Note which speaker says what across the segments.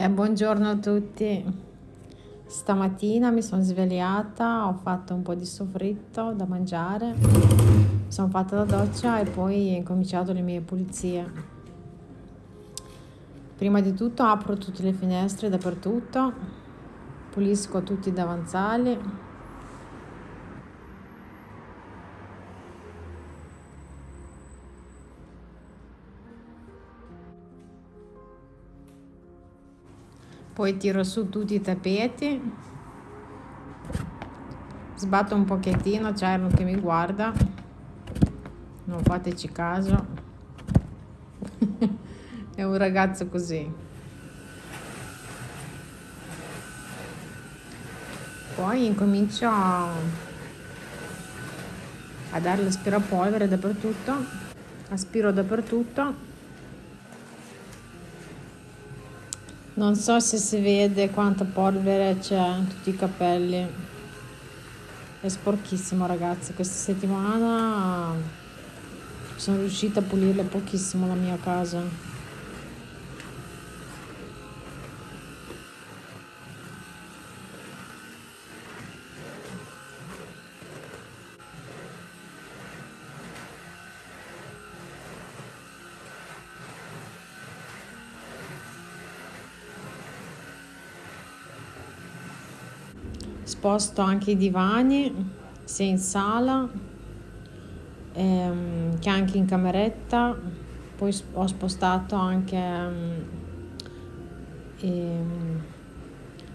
Speaker 1: Eh, buongiorno a tutti. Stamattina mi sono svegliata, ho fatto un po' di soffritto da mangiare, sono fatta la doccia e poi ho incominciato le mie pulizie. Prima di tutto apro tutte le finestre dappertutto, pulisco tutti i davanzali, poi tiro su tutti i tappeti sbatto un pochettino c'è uno che mi guarda non fateci caso è un ragazzo così poi incomincio a, dare l'aspirapolvere dappertutto aspiro dappertutto Non so se si vede quanta polvere c'è in tutti i capelli. È sporchissimo ragazzi. Questa settimana sono riuscita a pulire pochissimo la mia casa. Sposto anche i divani sia in sala ehm, che anche in cameretta. Poi ho spostato anche ehm, ehm,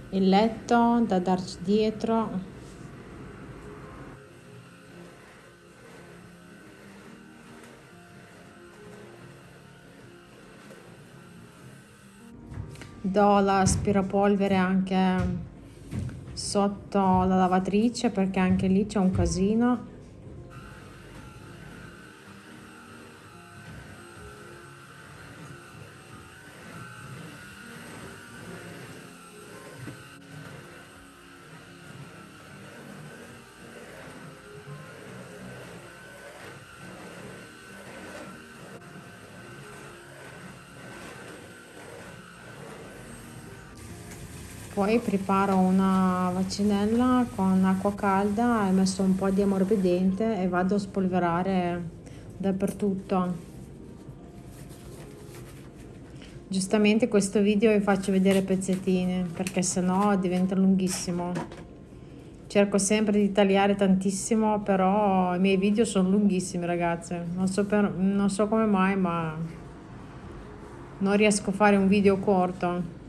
Speaker 1: il letto da darci dietro. Do l'aspirapolvere anche sotto la lavatrice perché anche lì c'è un casino Poi preparo una vaccinella con acqua calda, ho messo un po' di ammorbidente e vado a spolverare dappertutto. Giustamente questo video vi faccio vedere pezzettini perché sennò diventa lunghissimo. Cerco sempre di tagliare tantissimo, però i miei video sono lunghissimi ragazze. Non so, per, non so come mai, ma non riesco a fare un video corto.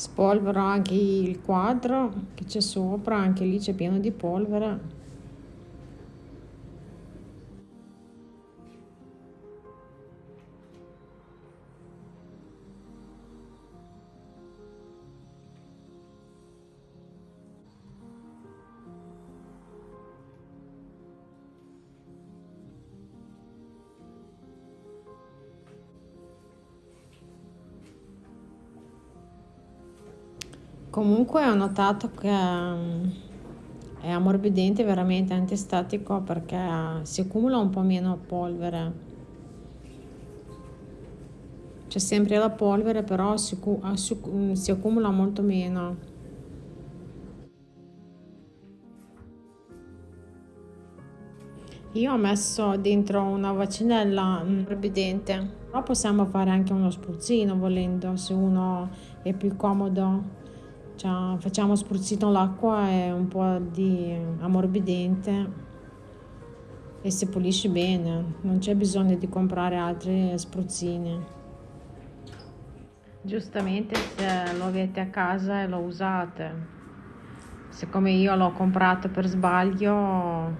Speaker 1: Spolvero anche il quadro che c'è sopra anche lì c'è pieno di polvere Comunque ho notato che mm, è ammorbidente, veramente antistatico perché si accumula un po' meno polvere. C'è sempre la polvere, però si, mm, si accumula molto meno. Io ho messo dentro una vaccinella ammorbidente, però possiamo fare anche uno spruzzino volendo, se uno è più comodo cioè, facciamo spruzzino l'acqua e un po' di ammorbidente e si pulisce bene, non c'è bisogno di comprare altri spruzzini. giustamente se lo avete a casa e lo usate. Siccome io l'ho comprato per sbaglio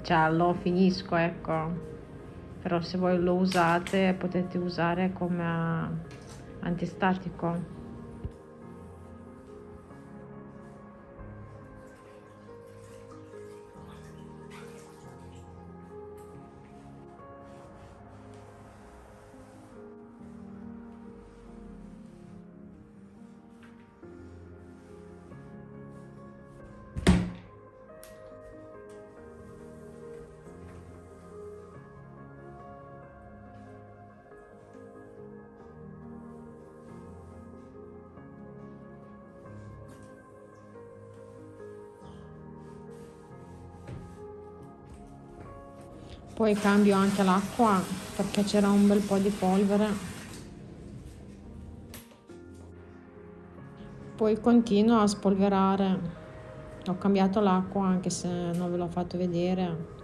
Speaker 1: cioè lo finisco ecco. Però se voi lo usate potete usare come antistatico poi cambio anche l'acqua perché c'era un bel po' di polvere. Poi continuo a spolverare. Ho cambiato l'acqua anche se non ve l'ho fatto vedere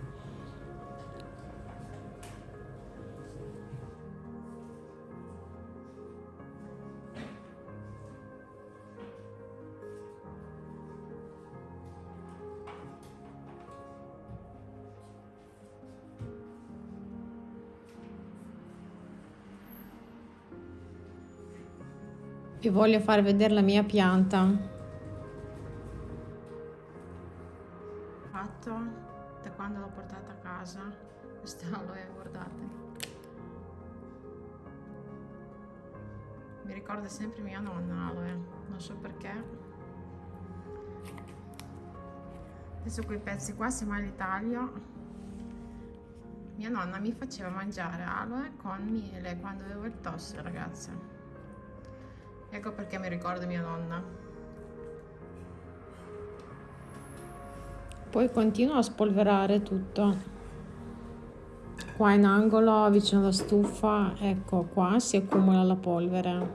Speaker 1: vi voglio far vedere la mia pianta. Fatto. Da quando l'ho portata a casa questa aloe guardate mi ricorda sempre mia nonna aloe. Non so perché. Adesso quei pezzi qua si mai li taglio mia nonna mi faceva mangiare aloe con miele quando avevo il tosse ragazze Ecco perché mi ricordo mia nonna. Poi continuo a spolverare tutto. Qua in angolo, vicino alla stufa, ecco qua si accumula la polvere.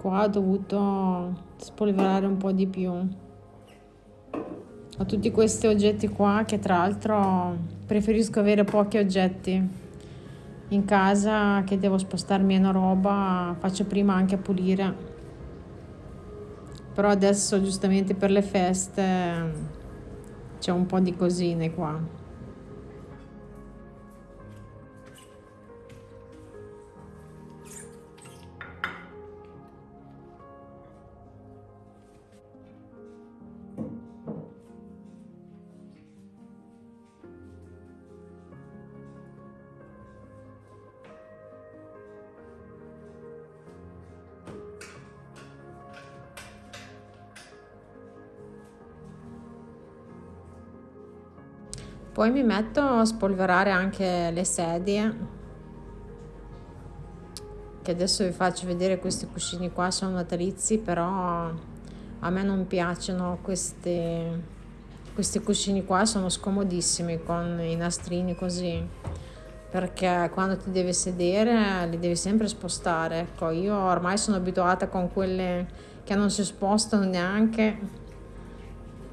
Speaker 1: Qua ho dovuto spolverare un po' di più. Ho tutti questi oggetti qua che tra l'altro preferisco avere pochi oggetti in casa che devo spostarmi una roba faccio prima anche a pulire. Però adesso giustamente per le feste c'è un po' di cosine qua Poi mi metto a spolverare anche le sedie, che adesso vi faccio vedere questi cuscini qua, sono natalizi, però a me non piacciono questi, questi cuscini qua, sono scomodissimi con i nastrini così perché quando ti devi sedere li devi sempre spostare ecco io ormai sono abituata con quelle che non si spostano neanche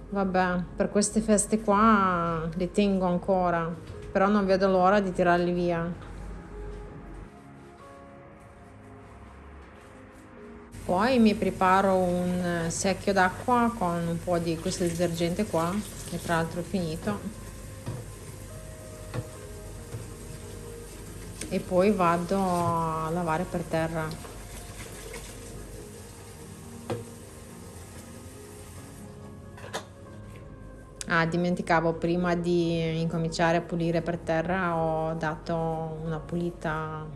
Speaker 1: Vabbè, per queste feste qua li tengo ancora, però non vedo l'ora di tirarli via. Poi mi preparo un secchio d'acqua con un po' di questo detergente qua, che tra l'altro è finito. E poi vado a lavare per terra. Ah, dimenticavo, prima di incominciare a pulire per terra ho dato una pulita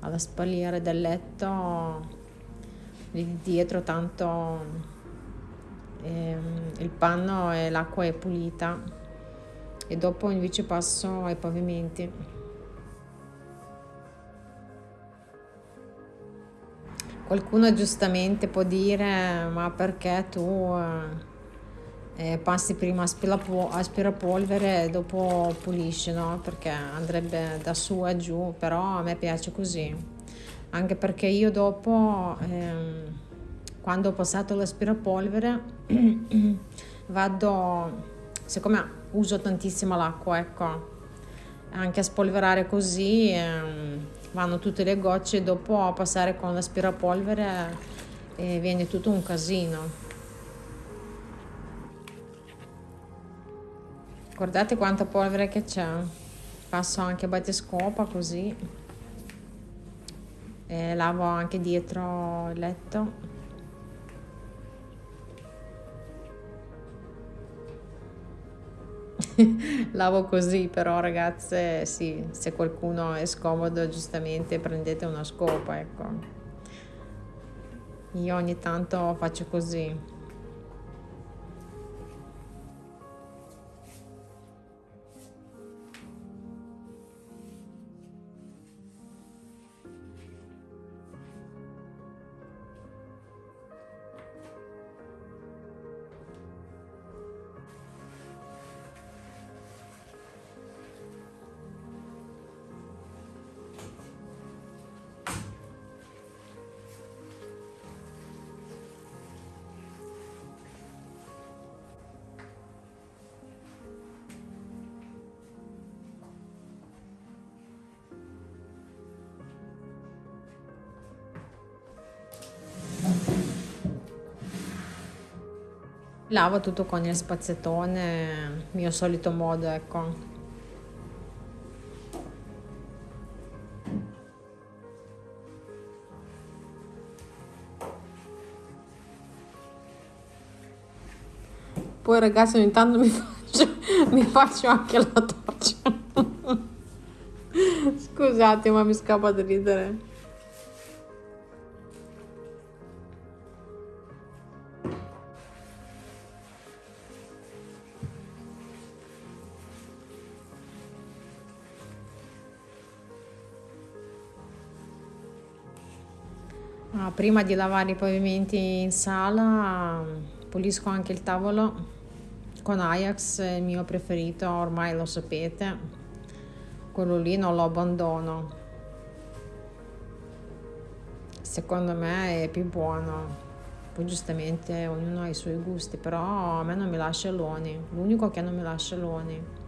Speaker 1: alla spalliera del letto lì di dietro, tanto ehm, il panno e l'acqua è pulita e dopo invece passo ai pavimenti. Qualcuno giustamente può dire ma perché tu... Eh, eh, passi prima aspirapolvere e dopo pulisci, no? Perché andrebbe da su a giù, però a me piace così. Anche perché io dopo, ehm, quando ho passato l'aspirapolvere, vado, siccome uso tantissimo l'acqua, ecco, anche a spolverare così, ehm, vanno tutte le gocce dopo passare con l'aspirapolvere e viene tutto un casino guardate quanta polvere che c'è? Passo anche battescopa così. E lavo anche dietro il letto. Lavo così però ragazze sì se qualcuno è scomodo giustamente prendete una scopa ecco. Io ogni tanto faccio così lavo tutto con il spazzettone mio solito modo ecco. Poi ragazzi ogni tanto mi faccio, mi faccio anche la doccia scusate ma mi scappa di ridere prima di lavare i pavimenti in sala pulisco anche il tavolo con Ajax, il mio preferito, ormai lo sapete, quello lì non lo abbandono. Secondo me è più buono, poi giustamente ognuno ha i suoi gusti, però a me non mi lascia l'oni, l'unico che non mi lascia l'oni.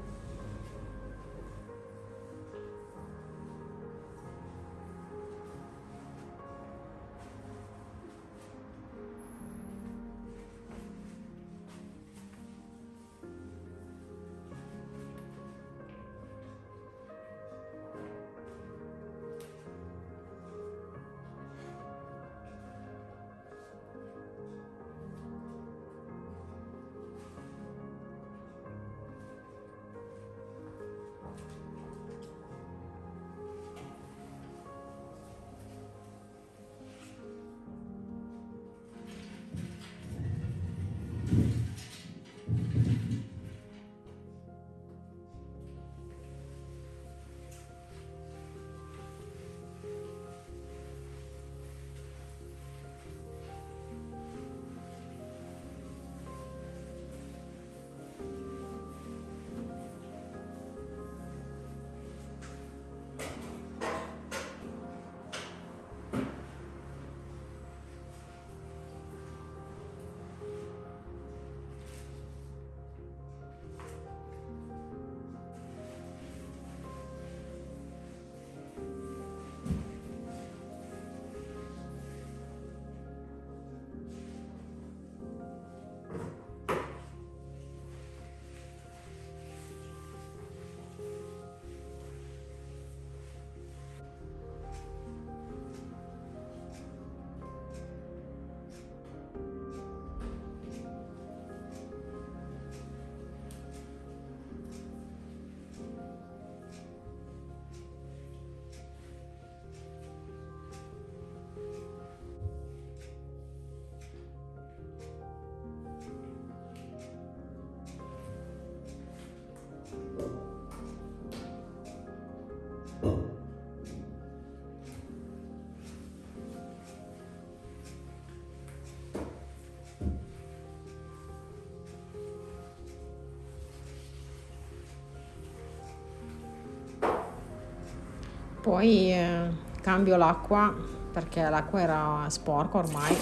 Speaker 1: poi eh, cambio l'acqua perché l'acqua era sporca ormai.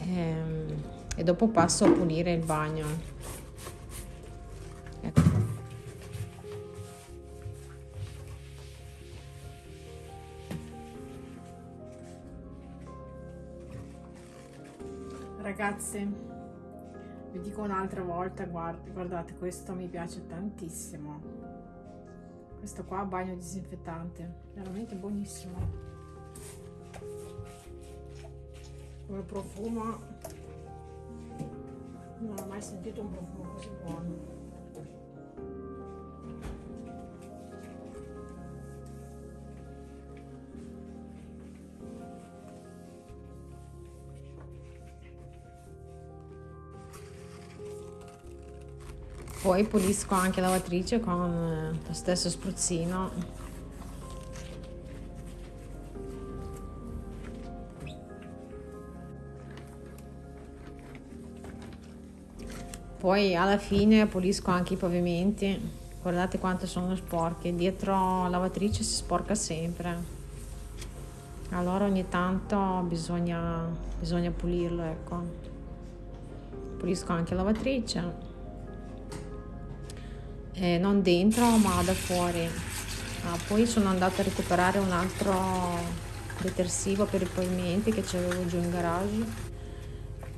Speaker 1: E, e dopo passo a pulire il bagno. Ecco. Ragazze vi dico un'altra volta guardate, guardate questo mi piace tantissimo questo qua bagno disinfettante. Veramente buonissimo. Come profumo. Non ho mai sentito un profumo così buono poi pulisco anche la lavatrice con eh, lo stesso spruzzino. Poi alla fine pulisco anche i pavimenti. Guardate quanto sono sporchi. Dietro la lavatrice si sporca sempre. Allora ogni tanto bisogna, bisogna pulirlo ecco. Pulisco anche la lavatrice eh, non dentro ma da fuori. Ah, poi sono andata a recuperare un altro detersivo per i pavimenti che c'avevo giù in garage.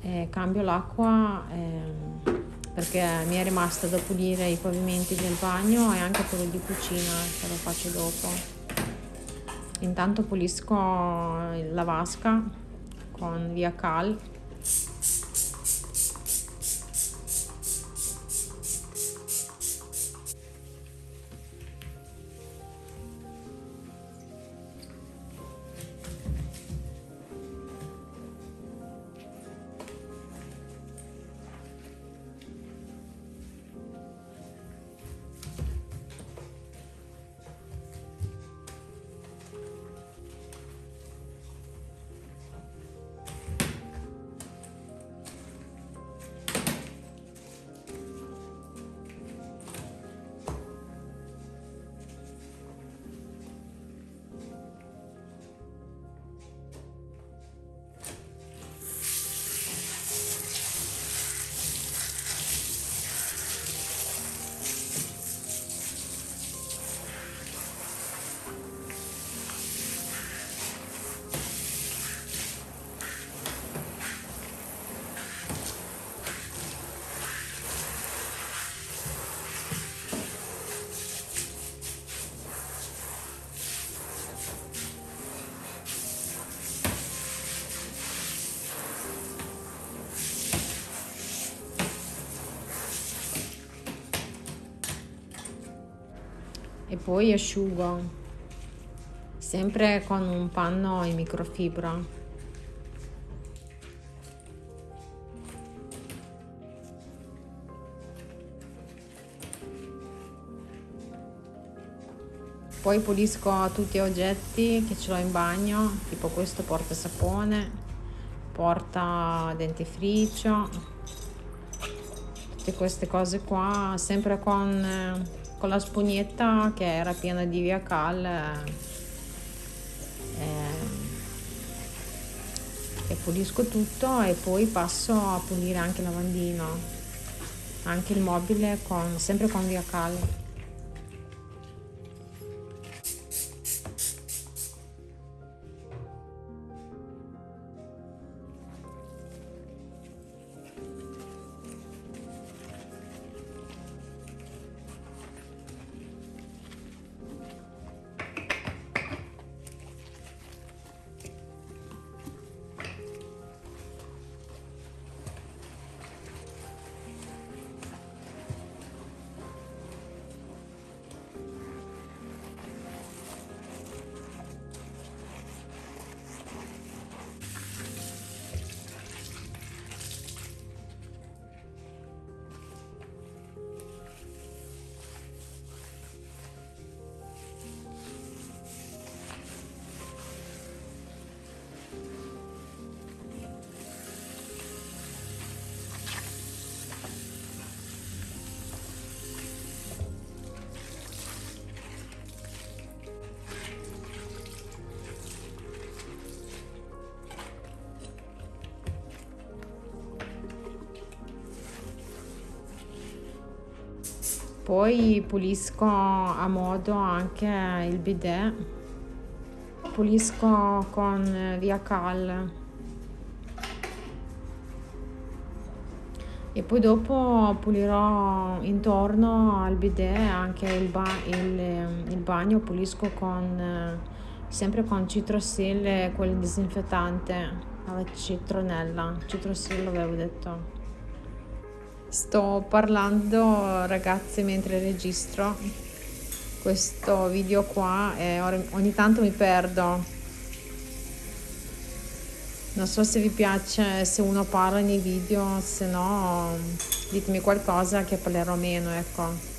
Speaker 1: Eh, cambio l'acqua eh, perché mi è rimasta da pulire i pavimenti del bagno e anche quello di cucina che lo faccio dopo. Intanto pulisco la vasca con via cal poi asciugo. Sempre con un panno in microfibra. Poi pulisco tutti gli oggetti che ce l'ho in bagno tipo questo porta sapone porta dentifricio tutte queste cose qua sempre con con la spugnetta che era piena di via cal eh, e pulisco tutto e poi passo a pulire anche lavandino anche il mobile con, sempre con via cal poi pulisco a modo anche il bidet pulisco con via cal. E poi dopo pulirò intorno al bidet anche il, ba il, il bagno pulisco con sempre con citrosil quel disinfettante alla citronella. Citrosil avevo detto sto parlando ragazzi mentre registro. Questo video qua e ogni tanto mi perdo. Non so se vi piace se uno parla nei video se no ditemi qualcosa che parlerò meno ecco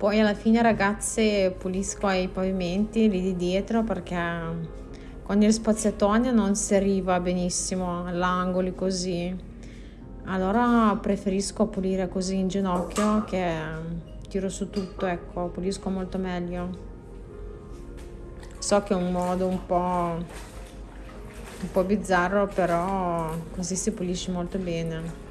Speaker 1: poi alla fine ragazze pulisco i pavimenti lì di dietro perché con il spazzatone non si arriva benissimo all'angoli così. Allora preferisco pulire così in ginocchio che tiro su tutto ecco pulisco molto meglio. So che è un modo un po' un po' bizzarro però così si pulisce molto bene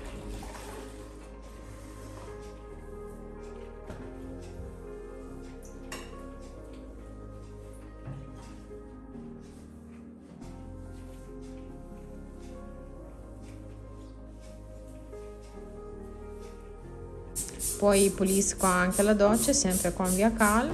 Speaker 1: poi pulisco anche la doccia sempre con via cal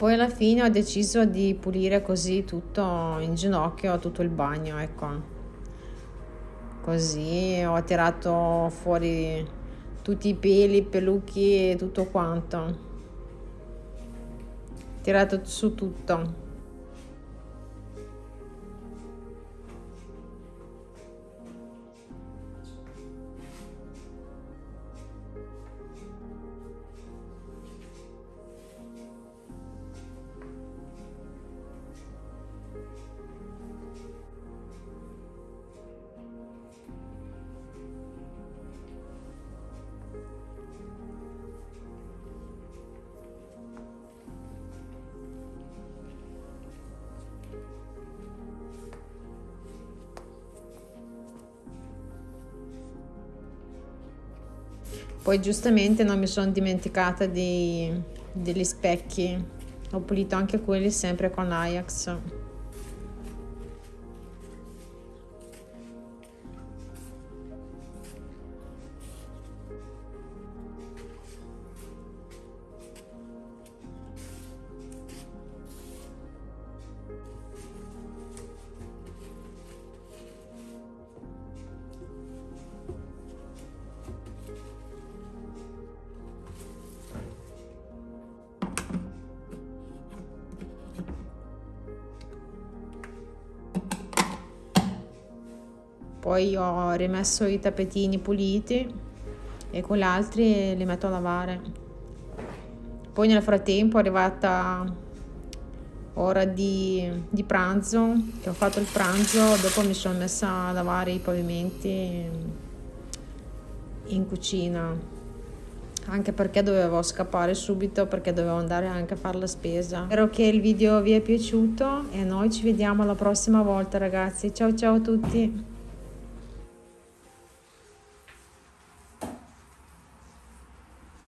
Speaker 1: poi alla fine ho deciso di pulire così tutto in ginocchio tutto il bagno ecco. Così ho tirato fuori tutti i peli i pelucchi e tutto quanto. Tirato su tutto Poi giustamente non mi sono dimenticata di, degli specchi, ho pulito anche quelli sempre con Ajax. Poi ho rimesso i tappetini puliti e con gli altri li metto a lavare. Poi nel frattempo è arrivata ora di, di pranzo che ho fatto il pranzo dopo mi sono messa a lavare i pavimenti in cucina. Anche perché dovevo scappare subito perché dovevo andare anche a fare la spesa. Spero che il video vi è piaciuto e noi ci vediamo la prossima volta ragazzi. Ciao ciao a tutti